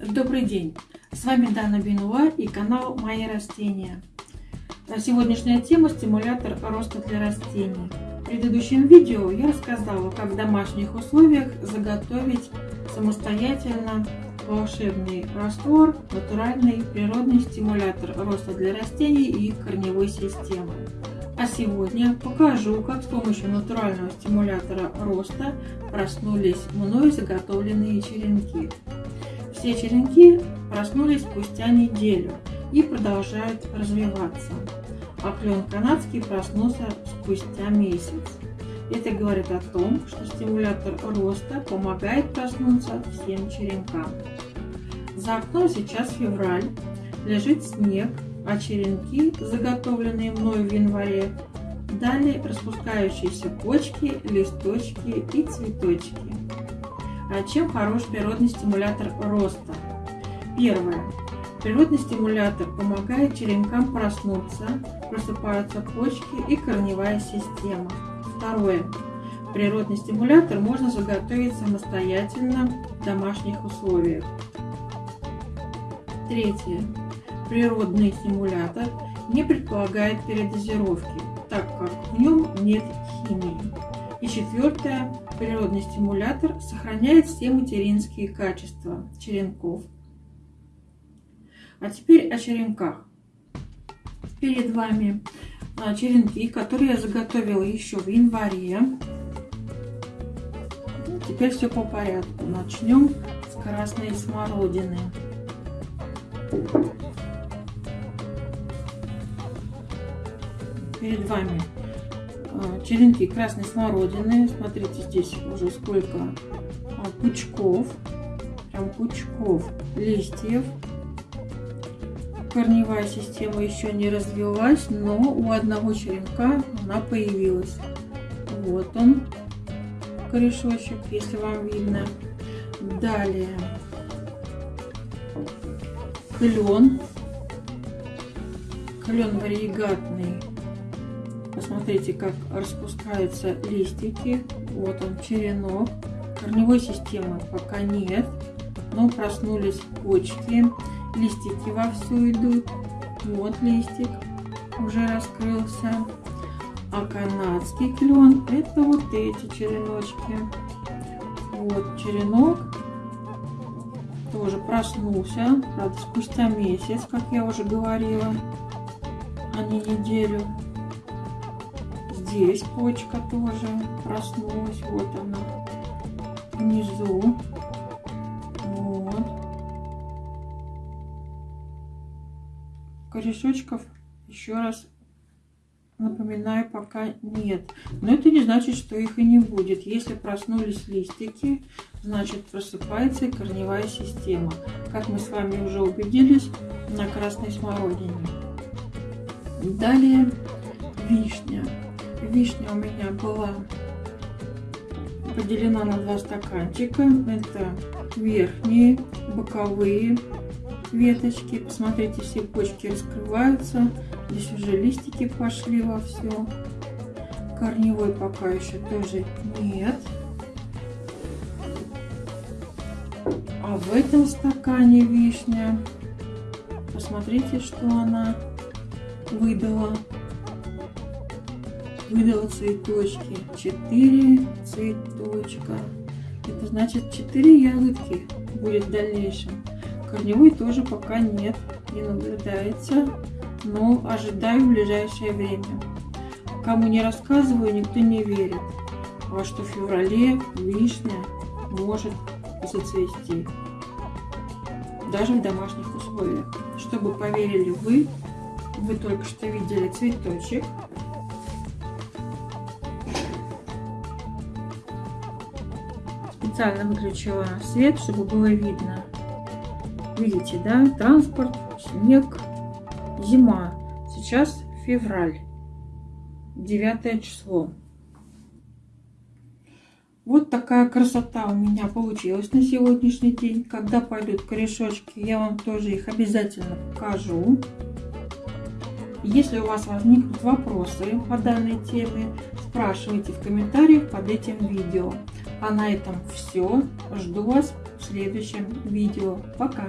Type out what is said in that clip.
Добрый день! С вами Дана Бинуа и канал Мои растения. Сегодняшняя тема – стимулятор роста для растений. В предыдущем видео я рассказала, как в домашних условиях заготовить самостоятельно волшебный раствор, натуральный природный стимулятор роста для растений и корневой системы. А сегодня покажу, как с помощью натурального стимулятора роста проснулись мной заготовленные черенки. Все черенки проснулись спустя неделю и продолжают развиваться. А клен канадский проснулся спустя месяц. Это говорит о том, что стимулятор роста помогает проснуться всем черенкам. За окном сейчас февраль, лежит снег, а черенки, заготовленные мною в январе, дали распускающиеся почки, листочки и цветочки. Чем хорош природный стимулятор роста? Первое. Природный стимулятор помогает черенкам проснуться, просыпаются почки и корневая система. Второе. Природный стимулятор можно заготовить самостоятельно в домашних условиях. Третье. Природный стимулятор не предполагает передозировки, так как в нем нет химии. И четвертое. Природный стимулятор сохраняет все материнские качества черенков. А теперь о черенках. Перед вами а, черенки, которые я заготовила еще в январе. Теперь все по порядку. Начнем с красной смородины. Перед вами черенки красной смородины. Смотрите, здесь уже сколько а, пучков, прям пучков листьев. Корневая система еще не развилась, но у одного черенка она появилась. Вот он, корешочек, если вам видно. Далее клен. Клен варигатный Посмотрите, как распускаются листики. Вот он, черенок. Корневой системы пока нет, но проснулись почки. Листики вовсю идут. Вот листик уже раскрылся. А канадский клен это вот эти череночки. Вот черенок тоже проснулся, правда, спустя месяц, как я уже говорила, а не неделю. Здесь почка тоже проснулась. Вот она. Внизу. Вот. Корешочков еще раз напоминаю, пока нет. Но это не значит, что их и не будет. Если проснулись листики, значит просыпается и корневая система. Как мы с вами уже убедились на красной смородине. Далее вишня вишня у меня была поделена на два стаканчика. Это верхние, боковые веточки. Посмотрите, все почки раскрываются. Здесь уже листики пошли во все. Корневой пока еще тоже нет. А в этом стакане вишня, посмотрите, что она выдала выдала цветочки. Четыре цветочка. Это значит четыре ягодки будет в дальнейшем. Корневой тоже пока нет, не наблюдается, но ожидаю в ближайшее время. Кому не рассказываю, никто не верит, а что в феврале вишня может зацвести. Даже в домашних условиях. Чтобы поверили вы, вы только что видели цветочек, специально выключила свет, чтобы было видно. Видите, да? Транспорт, снег, зима. Сейчас февраль, 9 число. Вот такая красота у меня получилась на сегодняшний день. Когда пойдут корешочки, я вам тоже их обязательно покажу. Если у вас возникнут вопросы по данной теме, спрашивайте в комментариях под этим видео. А на этом все. Жду вас в следующем видео. Пока!